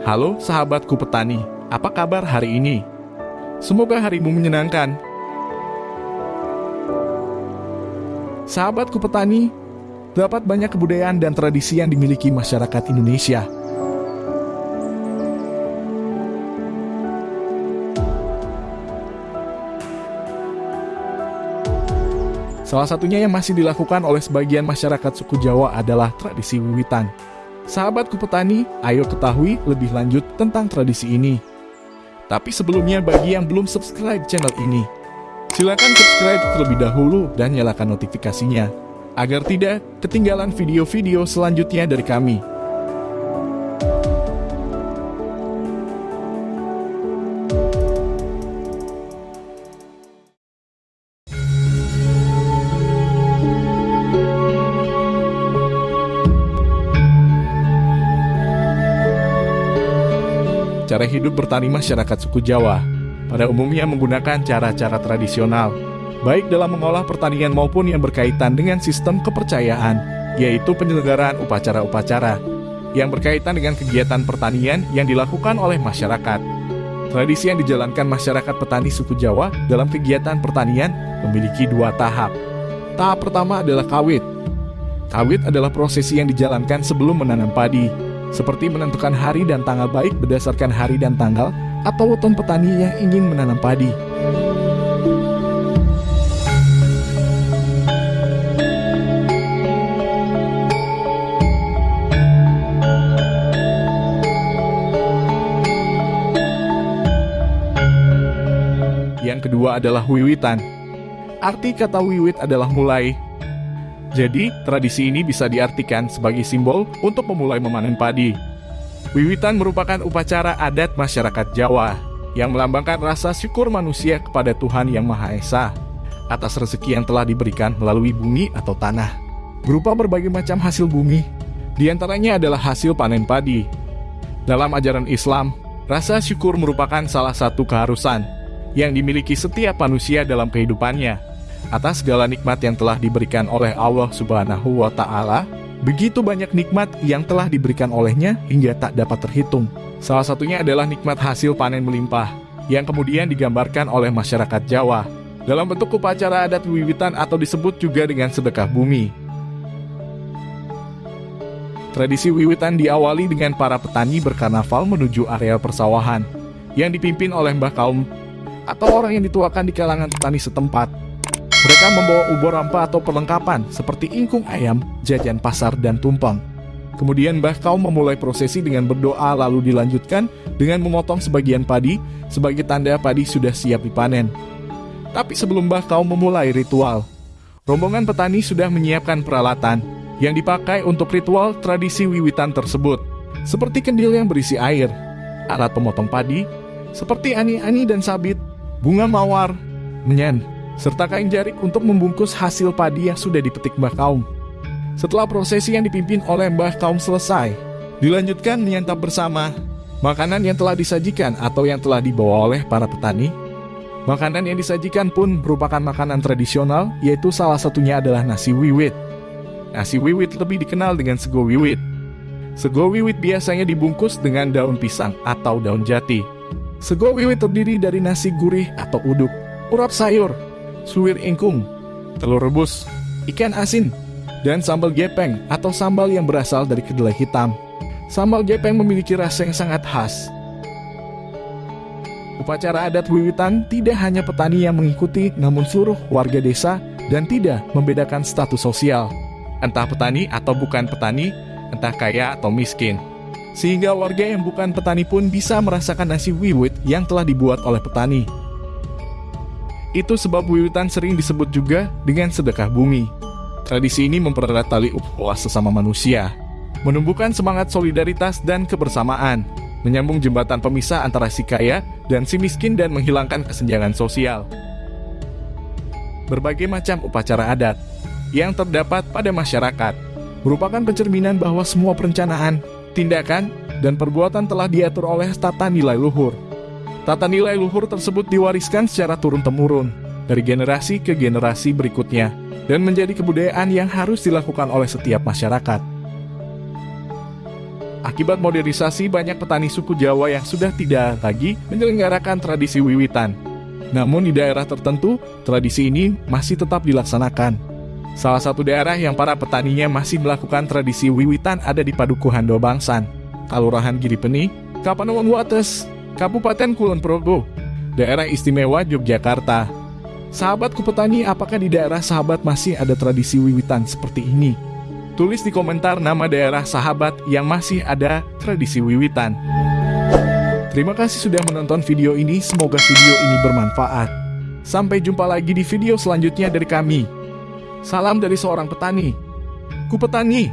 Halo sahabatku petani, apa kabar hari ini? Semoga harimu menyenangkan. Sahabatku petani, dapat banyak kebudayaan dan tradisi yang dimiliki masyarakat Indonesia. Salah satunya yang masih dilakukan oleh sebagian masyarakat suku Jawa adalah tradisi wiwitan. Sahabatku petani, ayo ketahui lebih lanjut tentang tradisi ini. Tapi sebelumnya bagi yang belum subscribe channel ini, silakan subscribe terlebih dahulu dan nyalakan notifikasinya, agar tidak ketinggalan video-video selanjutnya dari kami. Cara hidup bertani masyarakat suku Jawa. Pada umumnya menggunakan cara-cara tradisional, baik dalam mengolah pertanian maupun yang berkaitan dengan sistem kepercayaan, yaitu penyelenggaraan upacara-upacara yang berkaitan dengan kegiatan pertanian yang dilakukan oleh masyarakat. Tradisi yang dijalankan masyarakat petani suku Jawa dalam kegiatan pertanian memiliki dua tahap. Tahap pertama adalah kawit. Kawit adalah prosesi yang dijalankan sebelum menanam padi, seperti menentukan hari dan tanggal baik berdasarkan hari dan tanggal atau weton petani yang ingin menanam padi. Yang kedua adalah wiwitan. Arti kata wiwit adalah mulai, jadi, tradisi ini bisa diartikan sebagai simbol untuk memulai memanen padi. Wiwitan merupakan upacara adat masyarakat Jawa yang melambangkan rasa syukur manusia kepada Tuhan Yang Maha Esa atas rezeki yang telah diberikan melalui bumi atau tanah. Berupa berbagai macam hasil bumi, di antaranya adalah hasil panen padi. Dalam ajaran Islam, rasa syukur merupakan salah satu keharusan yang dimiliki setiap manusia dalam kehidupannya atas segala nikmat yang telah diberikan oleh Allah Subhanahu wa Ta'ala. Begitu banyak nikmat yang telah diberikan olehnya hingga tak dapat terhitung. Salah satunya adalah nikmat hasil panen melimpah, yang kemudian digambarkan oleh masyarakat Jawa dalam bentuk upacara adat wiwitan atau disebut juga dengan sedekah bumi. Tradisi wiwitan diawali dengan para petani berkarnaval menuju areal persawahan, yang dipimpin oleh Mbah Kaum atau orang yang dituakan di kalangan petani setempat. Mereka membawa ubor rampa atau perlengkapan seperti ingkung ayam, jajan pasar, dan tumpeng. Kemudian Mbah Kaum memulai prosesi dengan berdoa lalu dilanjutkan dengan memotong sebagian padi sebagai tanda padi sudah siap dipanen. Tapi sebelum Mbah Kaum memulai ritual, rombongan petani sudah menyiapkan peralatan yang dipakai untuk ritual tradisi wiwitan tersebut, seperti kendil yang berisi air, alat pemotong padi, seperti ani-ani dan sabit, bunga mawar, menyen, serta kain jarik untuk membungkus hasil padi yang sudah dipetik Mbah Kaum. Setelah prosesi yang dipimpin oleh Mbah Kaum selesai, dilanjutkan menyantap bersama makanan yang telah disajikan atau yang telah dibawa oleh para petani. Makanan yang disajikan pun merupakan makanan tradisional, yaitu salah satunya adalah nasi wiwit. Nasi wiwit lebih dikenal dengan sego wiwit. Sego wiwit biasanya dibungkus dengan daun pisang atau daun jati. Sego wiwit terdiri dari nasi gurih atau uduk, urap sayur, suwir ingkung, telur rebus, ikan asin, dan sambal gepeng atau sambal yang berasal dari kedelai hitam. Sambal gepeng memiliki rasa yang sangat khas. Upacara adat wiwitan tidak hanya petani yang mengikuti, namun seluruh warga desa dan tidak membedakan status sosial. Entah petani atau bukan petani, entah kaya atau miskin. Sehingga warga yang bukan petani pun bisa merasakan nasi wiwit yang telah dibuat oleh petani. Itu sebab wiwitan sering disebut juga dengan sedekah bumi. Tradisi ini mempererat tali ukhuwah sesama manusia, menumbuhkan semangat solidaritas dan kebersamaan, menyambung jembatan pemisah antara si kaya dan si miskin dan menghilangkan kesenjangan sosial. Berbagai macam upacara adat yang terdapat pada masyarakat merupakan pencerminan bahwa semua perencanaan, tindakan, dan perbuatan telah diatur oleh tata nilai luhur Tata nilai luhur tersebut diwariskan secara turun-temurun dari generasi ke generasi berikutnya dan menjadi kebudayaan yang harus dilakukan oleh setiap masyarakat. Akibat modernisasi, banyak petani suku Jawa yang sudah tidak lagi menyelenggarakan tradisi wiwitan. Namun di daerah tertentu, tradisi ini masih tetap dilaksanakan. Salah satu daerah yang para petaninya masih melakukan tradisi wiwitan ada di Padukuhan Dobangsan, Kalurahan Giripeni, Kapanewon Wates, Kabupaten Kulon Progo, daerah istimewa Yogyakarta. Sahabatku petani, apakah di daerah sahabat masih ada tradisi wiwitan seperti ini? Tulis di komentar nama daerah sahabat yang masih ada tradisi wiwitan. Terima kasih sudah menonton video ini, semoga video ini bermanfaat. Sampai jumpa lagi di video selanjutnya dari kami. Salam dari seorang petani. Ku petani.